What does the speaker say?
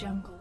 Jungle.